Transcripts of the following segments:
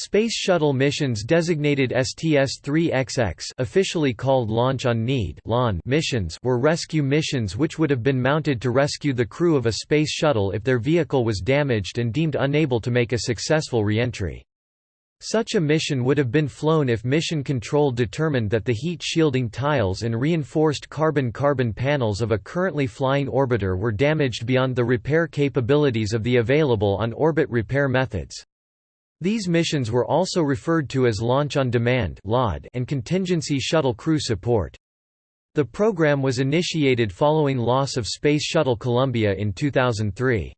Space Shuttle missions designated STS-3XX officially called Launch on Need missions were rescue missions which would have been mounted to rescue the crew of a space shuttle if their vehicle was damaged and deemed unable to make a successful reentry. Such a mission would have been flown if Mission Control determined that the heat shielding tiles and reinforced carbon-carbon panels of a currently flying orbiter were damaged beyond the repair capabilities of the available on-orbit repair methods. These missions were also referred to as Launch on Demand and Contingency Shuttle Crew Support. The program was initiated following loss of Space Shuttle Columbia in 2003.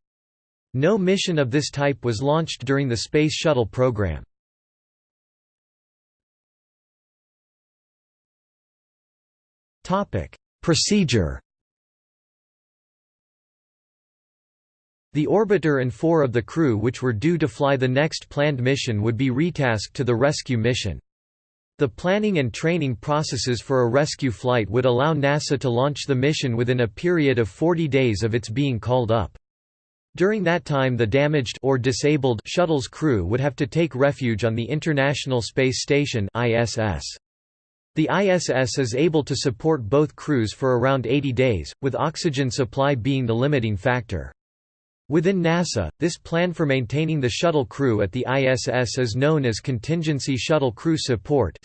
No mission of this type was launched during the Space Shuttle program. Procedure The orbiter and four of the crew which were due to fly the next planned mission would be retasked to the rescue mission. The planning and training processes for a rescue flight would allow NASA to launch the mission within a period of 40 days of its being called up. During that time the damaged or disabled shuttle's crew would have to take refuge on the International Space Station ISS. The ISS is able to support both crews for around 80 days, with oxygen supply being the limiting factor. Within NASA, this plan for maintaining the shuttle crew at the ISS is known as Contingency Shuttle Crew Support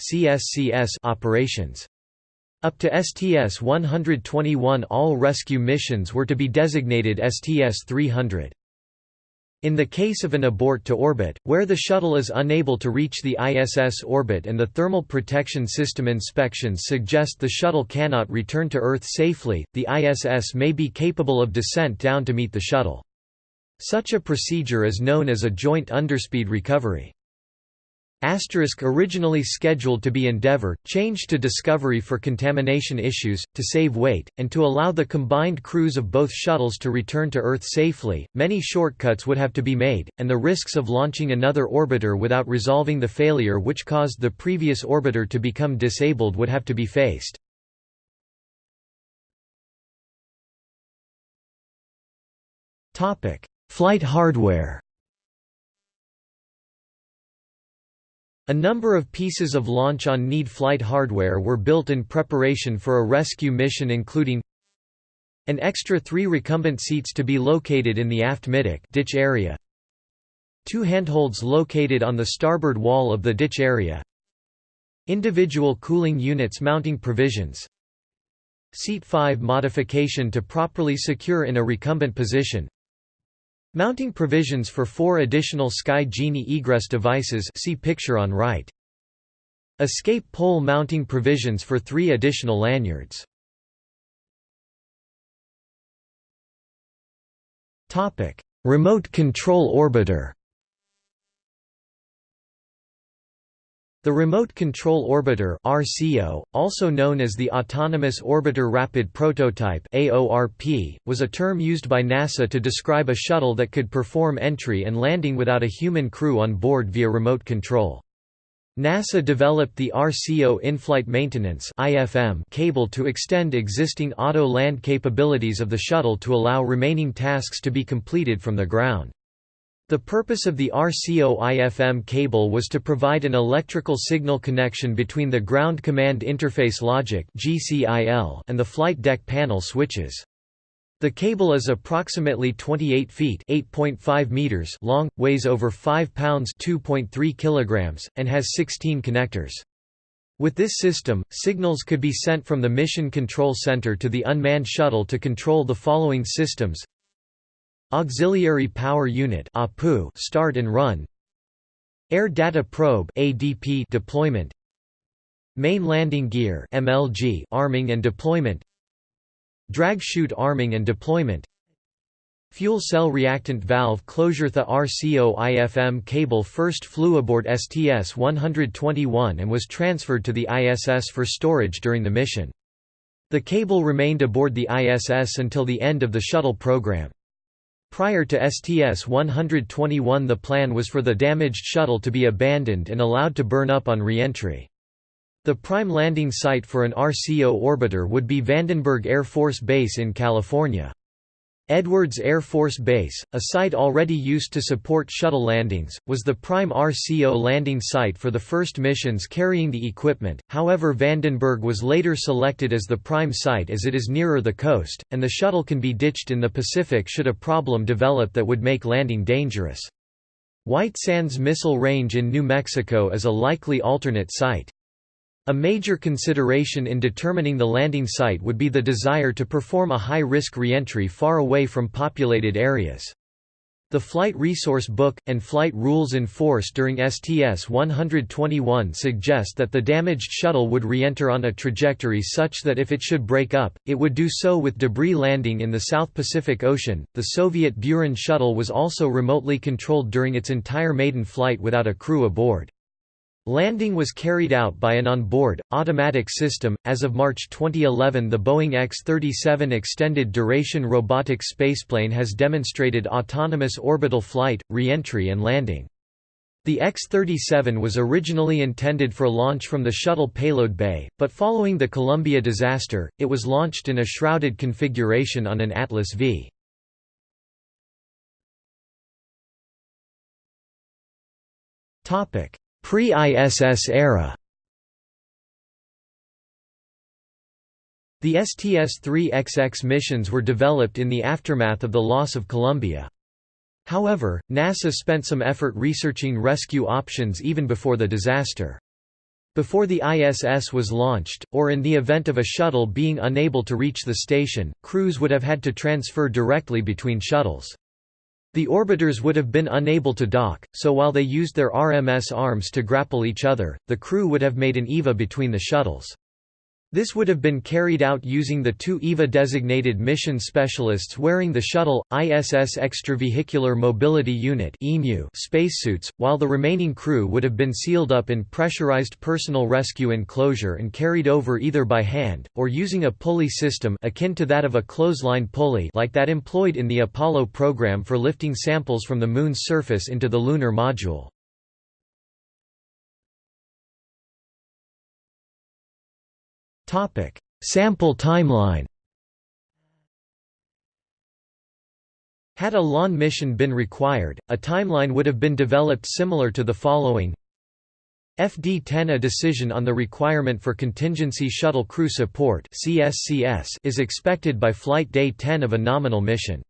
operations. Up to STS-121 all rescue missions were to be designated STS-300. In the case of an abort to orbit, where the shuttle is unable to reach the ISS orbit and the thermal protection system inspections suggest the shuttle cannot return to Earth safely, the ISS may be capable of descent down to meet the shuttle. Such a procedure is known as a joint underspeed recovery. Asterisk originally scheduled to be Endeavour, changed to Discovery for contamination issues, to save weight, and to allow the combined crews of both shuttles to return to Earth safely. Many shortcuts would have to be made, and the risks of launching another orbiter without resolving the failure which caused the previous orbiter to become disabled would have to be faced. Flight hardware. A number of pieces of launch-on-need flight hardware were built in preparation for a rescue mission including an extra three recumbent seats to be located in the aft middeck ditch area, two handholds located on the starboard wall of the ditch area, individual cooling units mounting provisions, Seat 5 modification to properly secure in a recumbent position Mounting provisions for four additional Sky Genie egress devices see picture on right. Escape pole mounting provisions for three additional lanyards. Remote control orbiter The Remote Control Orbiter RCO, also known as the Autonomous Orbiter Rapid Prototype AORP, was a term used by NASA to describe a shuttle that could perform entry and landing without a human crew on board via remote control. NASA developed the RCO In-Flight Maintenance cable to extend existing auto-land capabilities of the shuttle to allow remaining tasks to be completed from the ground. The purpose of the RCO-IFM cable was to provide an electrical signal connection between the Ground Command Interface Logic and the flight deck panel switches. The cable is approximately 28 feet (8.5 meters) long, weighs over 5 pounds (2.3 kilograms), and has 16 connectors. With this system, signals could be sent from the Mission Control Center to the unmanned shuttle to control the following systems Auxiliary Power Unit start and run Air Data Probe ADP deployment Main Landing Gear MLG arming and deployment Drag chute arming and deployment Fuel cell reactant valve closure The RCO IFM cable first flew aboard STS-121 and was transferred to the ISS for storage during the mission. The cable remained aboard the ISS until the end of the shuttle program. Prior to STS-121 the plan was for the damaged shuttle to be abandoned and allowed to burn up on re-entry. The prime landing site for an RCO orbiter would be Vandenberg Air Force Base in California. Edwards Air Force Base, a site already used to support shuttle landings, was the prime RCO landing site for the first missions carrying the equipment, however Vandenberg was later selected as the prime site as it is nearer the coast, and the shuttle can be ditched in the Pacific should a problem develop that would make landing dangerous. White Sands Missile Range in New Mexico is a likely alternate site. A major consideration in determining the landing site would be the desire to perform a high-risk reentry far away from populated areas. The Flight Resource Book, and flight rules in force during STS-121 suggest that the damaged shuttle would re-enter on a trajectory such that if it should break up, it would do so with debris landing in the South Pacific Ocean. The Soviet Buran shuttle was also remotely controlled during its entire maiden flight without a crew aboard. Landing was carried out by an on-board, automatic system. As of March 2011, the Boeing X-37 Extended Duration Robotic Spaceplane has demonstrated autonomous orbital flight, re-entry and landing. The X-37 was originally intended for launch from the shuttle payload bay, but following the Columbia disaster, it was launched in a shrouded configuration on an Atlas V. Topic: Pre-ISS era The STS-3XX missions were developed in the aftermath of the loss of Columbia. However, NASA spent some effort researching rescue options even before the disaster. Before the ISS was launched, or in the event of a shuttle being unable to reach the station, crews would have had to transfer directly between shuttles. The orbiters would have been unable to dock, so while they used their RMS arms to grapple each other, the crew would have made an EVA between the shuttles. This would have been carried out using the two EVA-designated mission specialists wearing the Shuttle, ISS Extravehicular Mobility Unit spacesuits, while the remaining crew would have been sealed up in pressurized personal rescue enclosure and carried over either by hand, or using a pulley system akin to that of a clothesline pulley like that employed in the Apollo program for lifting samples from the Moon's surface into the lunar module. Topic: Sample timeline. Had a LON mission been required, a timeline would have been developed similar to the following. FD-10 A decision on the requirement for contingency shuttle crew support is expected by flight day 10 of a nominal mission.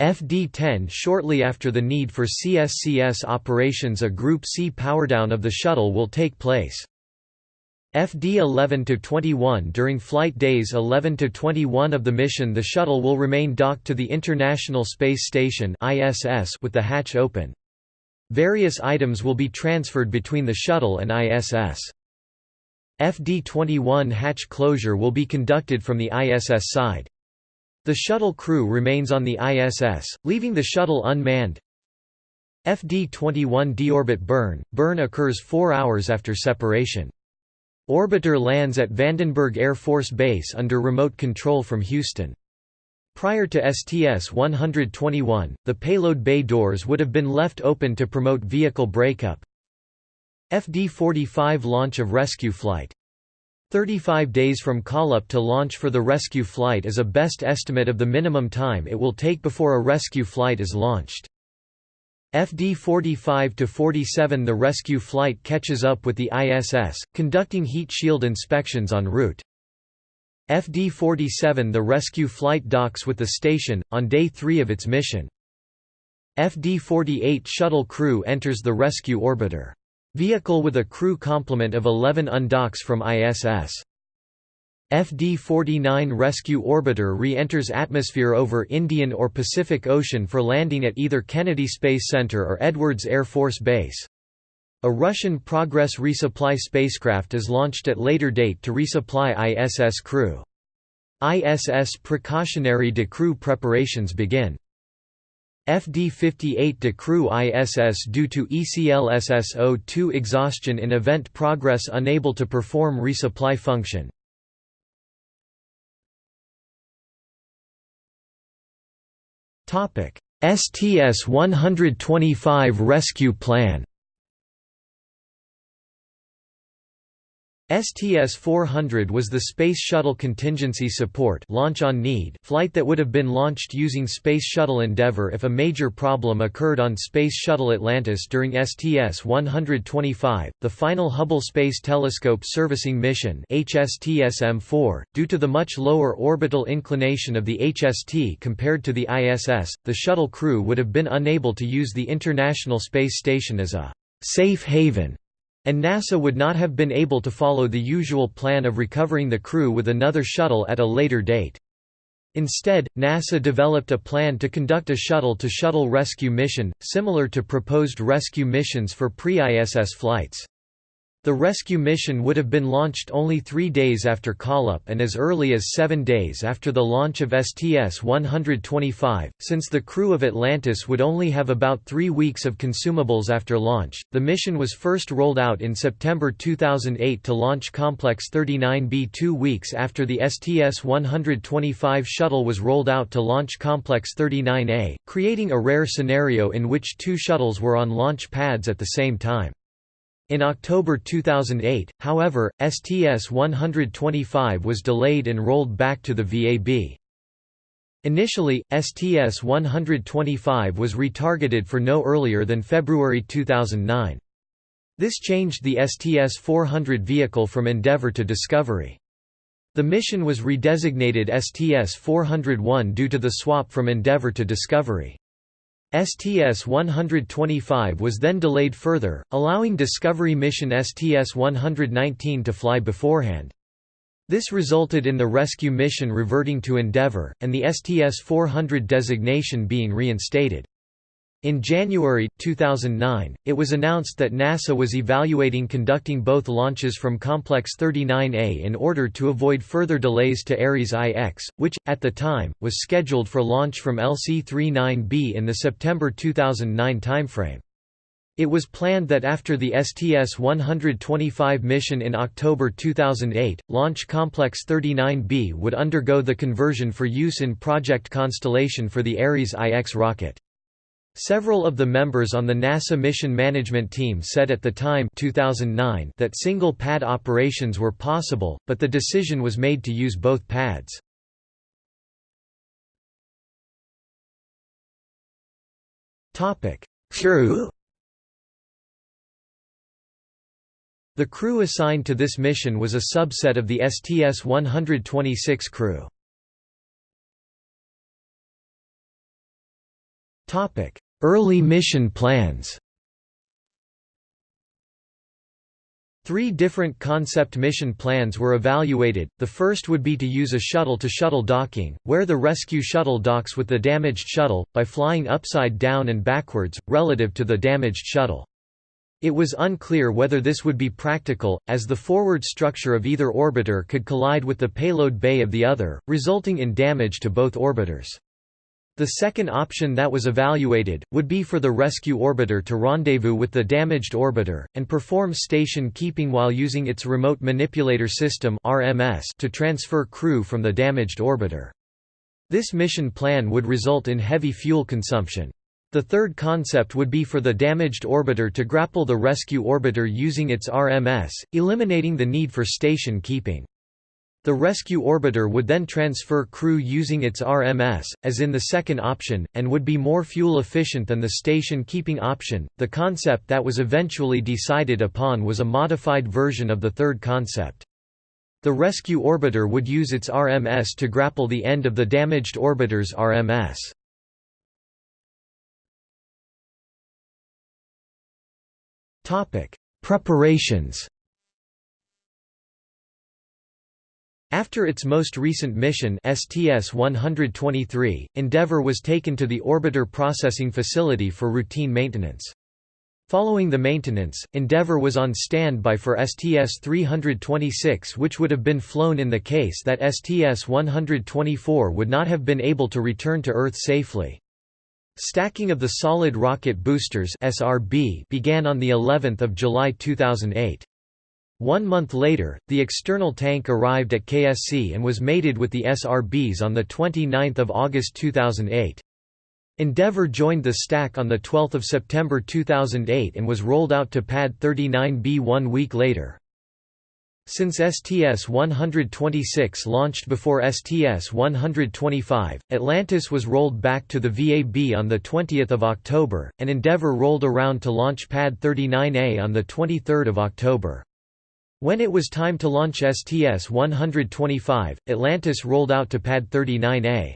FD-10 Shortly after the need for CSCS operations a Group C powerdown of the shuttle will take place. FD 11–21 During flight days 11–21 of the mission the shuttle will remain docked to the International Space Station ISS with the hatch open. Various items will be transferred between the shuttle and ISS. FD-21 hatch closure will be conducted from the ISS side. The shuttle crew remains on the ISS, leaving the shuttle unmanned. FD-21 deorbit burn – Burn occurs four hours after separation. Orbiter lands at Vandenberg Air Force Base under remote control from Houston. Prior to STS-121, the payload bay doors would have been left open to promote vehicle breakup. FD-45 launch of rescue flight. 35 days from call-up to launch for the rescue flight is a best estimate of the minimum time it will take before a rescue flight is launched. FD 45-47 The rescue flight catches up with the ISS, conducting heat shield inspections en route. FD 47 The rescue flight docks with the station, on day 3 of its mission. FD 48 Shuttle crew enters the rescue orbiter. Vehicle with a crew complement of 11 undocks from ISS. FD-49 rescue orbiter re-enters atmosphere over Indian or Pacific Ocean for landing at either Kennedy Space Center or Edwards Air Force Base. A Russian Progress resupply spacecraft is launched at later date to resupply ISS crew. ISS precautionary decrew preparations begin. FD-58 decrew ISS due to ECLSS-02 exhaustion in event Progress unable to perform resupply function. STS-125 rescue plan STS-400 was the Space Shuttle Contingency Support launch on need flight that would have been launched using Space Shuttle Endeavour if a major problem occurred on Space Shuttle Atlantis during STS-125, the final Hubble Space Telescope Servicing Mission HSTSM-4. Due to the much lower orbital inclination of the HST compared to the ISS, the shuttle crew would have been unable to use the International Space Station as a safe haven and NASA would not have been able to follow the usual plan of recovering the crew with another shuttle at a later date. Instead, NASA developed a plan to conduct a shuttle-to-shuttle -shuttle rescue mission, similar to proposed rescue missions for pre-ISS flights. The rescue mission would have been launched only three days after call-up and as early as seven days after the launch of STS-125. Since the crew of Atlantis would only have about three weeks of consumables after launch, the mission was first rolled out in September 2008 to launch Complex 39B two weeks after the STS-125 shuttle was rolled out to launch Complex 39A, creating a rare scenario in which two shuttles were on launch pads at the same time. In October 2008, however, STS-125 was delayed and rolled back to the VAB. Initially, STS-125 was retargeted for no earlier than February 2009. This changed the STS-400 vehicle from Endeavour to Discovery. The mission was redesignated STS-401 due to the swap from Endeavour to Discovery. STS-125 was then delayed further, allowing Discovery mission STS-119 to fly beforehand. This resulted in the rescue mission reverting to Endeavour, and the STS-400 designation being reinstated. In January, 2009, it was announced that NASA was evaluating conducting both launches from Complex 39A in order to avoid further delays to Ares IX, which, at the time, was scheduled for launch from LC-39B in the September 2009 timeframe. It was planned that after the STS-125 mission in October 2008, Launch Complex 39B would undergo the conversion for use in Project Constellation for the Ares IX rocket. Several of the members on the NASA mission management team said at the time 2009 that single pad operations were possible, but the decision was made to use both pads. Crew The crew assigned to this mission was a subset of the STS-126 crew. Early mission plans Three different concept mission plans were evaluated, the first would be to use a shuttle-to-shuttle -shuttle docking, where the rescue shuttle docks with the damaged shuttle, by flying upside down and backwards, relative to the damaged shuttle. It was unclear whether this would be practical, as the forward structure of either orbiter could collide with the payload bay of the other, resulting in damage to both orbiters. The second option that was evaluated, would be for the rescue orbiter to rendezvous with the damaged orbiter, and perform station keeping while using its Remote Manipulator System to transfer crew from the damaged orbiter. This mission plan would result in heavy fuel consumption. The third concept would be for the damaged orbiter to grapple the rescue orbiter using its RMS, eliminating the need for station keeping. The rescue orbiter would then transfer crew using its RMS, as in the second option, and would be more fuel efficient than the station keeping option. The concept that was eventually decided upon was a modified version of the third concept. The rescue orbiter would use its RMS to grapple the end of the damaged orbiter's RMS. Preparations After its most recent mission STS-123, Endeavour was taken to the Orbiter Processing Facility for routine maintenance. Following the maintenance, Endeavour was on standby for STS-326 which would have been flown in the case that STS-124 would not have been able to return to Earth safely. Stacking of the solid rocket boosters SRB began on the 11th of July 2008. One month later, the external tank arrived at KSC and was mated with the SRBs on 29 August 2008. Endeavour joined the stack on 12 September 2008 and was rolled out to Pad 39B one week later. Since STS-126 launched before STS-125, Atlantis was rolled back to the VAB on 20 October, and Endeavour rolled around to launch Pad 39A on 23 October. When it was time to launch STS-125, Atlantis rolled out to Pad 39A.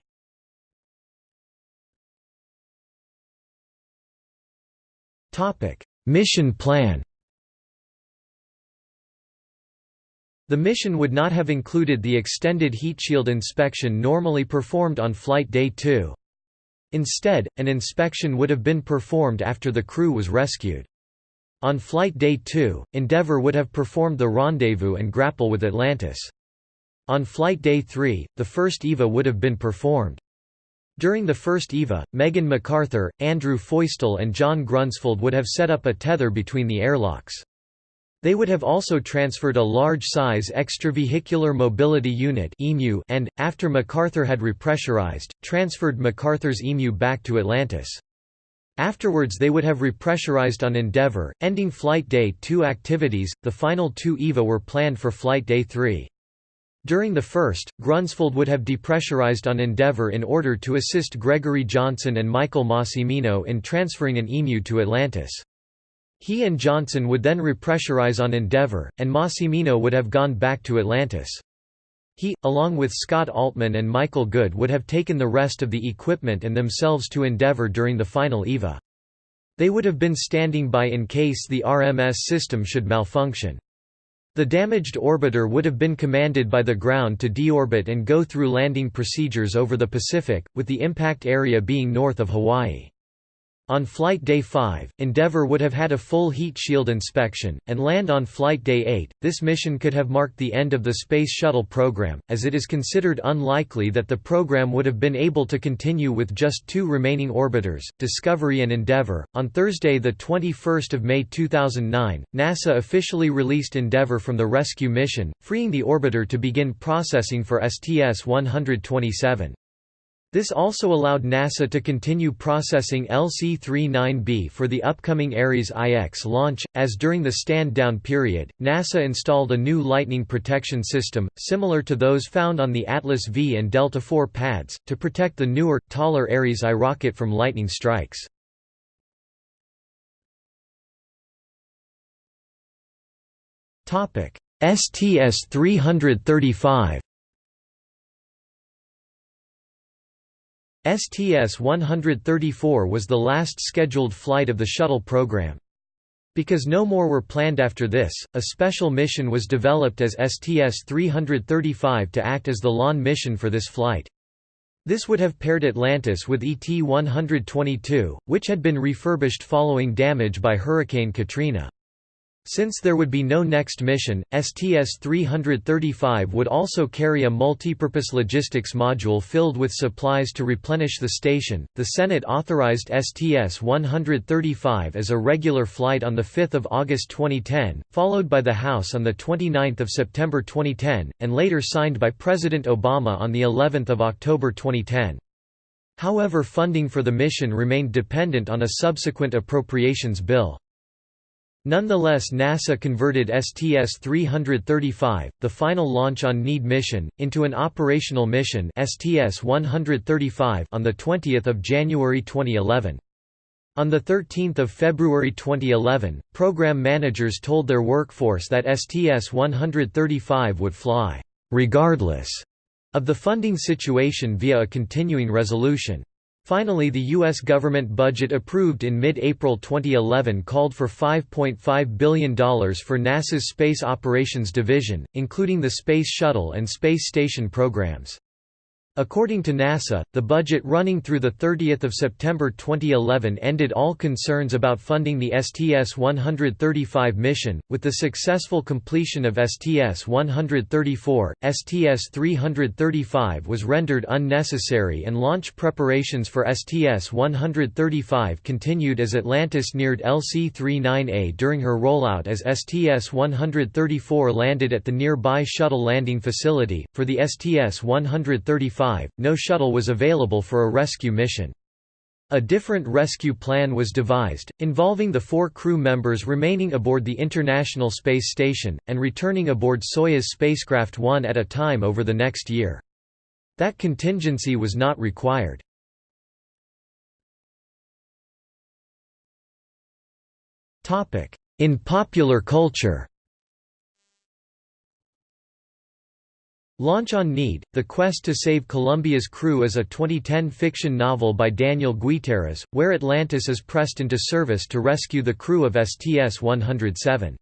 Mission plan The mission would not have included the extended heat shield inspection normally performed on Flight Day 2. Instead, an inspection would have been performed after the crew was rescued. On Flight Day 2, Endeavour would have performed the rendezvous and grapple with Atlantis. On Flight Day 3, the first EVA would have been performed. During the first EVA, Megan McArthur, Andrew Feustel and John Grunsfeld would have set up a tether between the airlocks. They would have also transferred a large-size extravehicular mobility unit and, after McArthur had repressurized, transferred McArthur's EMU back to Atlantis. Afterwards they would have repressurized on Endeavour, ending Flight Day 2 activities, the final two EVA were planned for Flight Day 3. During the first, Grunsfeld would have depressurized on Endeavour in order to assist Gregory Johnson and Michael Massimino in transferring an EMU to Atlantis. He and Johnson would then repressurize on Endeavour, and Massimino would have gone back to Atlantis. He, along with Scott Altman and Michael Good would have taken the rest of the equipment and themselves to Endeavour during the final EVA. They would have been standing by in case the RMS system should malfunction. The damaged orbiter would have been commanded by the ground to deorbit and go through landing procedures over the Pacific, with the impact area being north of Hawaii. On Flight Day 5, Endeavour would have had a full heat shield inspection, and land on Flight Day 8. This mission could have marked the end of the Space Shuttle program, as it is considered unlikely that the program would have been able to continue with just two remaining orbiters, Discovery and Endeavour. On Thursday, 21 May 2009, NASA officially released Endeavour from the rescue mission, freeing the orbiter to begin processing for STS 127. This also allowed NASA to continue processing LC-39B for the upcoming Ares IX launch, as during the stand-down period, NASA installed a new lightning protection system, similar to those found on the Atlas V and Delta IV pads, to protect the newer, taller Ares I rocket from lightning strikes. STS-335 STS-134 was the last scheduled flight of the shuttle program. Because no more were planned after this, a special mission was developed as STS-335 to act as the LON mission for this flight. This would have paired Atlantis with ET-122, which had been refurbished following damage by Hurricane Katrina. Since there would be no next mission, STS-335 would also carry a multipurpose logistics module filled with supplies to replenish the station. The Senate authorized STS-135 as a regular flight on the 5th of August 2010, followed by the House on the 29th of September 2010, and later signed by President Obama on the 11th of October 2010. However funding for the mission remained dependent on a subsequent appropriations bill. Nonetheless NASA converted STS-335, the final launch on need mission, into an operational mission STS-135 on 20 January 2011. On 13 February 2011, program managers told their workforce that STS-135 would fly, "...regardless," of the funding situation via a continuing resolution. Finally the U.S. government budget approved in mid-April 2011 called for $5.5 billion for NASA's Space Operations Division, including the Space Shuttle and Space Station programs. According to NASA, the budget running through 30 September 2011 ended all concerns about funding the STS-135 mission. With the successful completion of STS-134, STS-335 was rendered unnecessary and launch preparations for STS-135 continued as Atlantis neared LC-39A during her rollout as STS-134 landed at the nearby shuttle landing facility. For the STS-135, no shuttle was available for a rescue mission. A different rescue plan was devised, involving the four crew members remaining aboard the International Space Station, and returning aboard Soyuz spacecraft one at a time over the next year. That contingency was not required. In popular culture Launch on Need, The Quest to Save Columbia's Crew is a 2010 fiction novel by Daniel Guiteras, where Atlantis is pressed into service to rescue the crew of STS-107.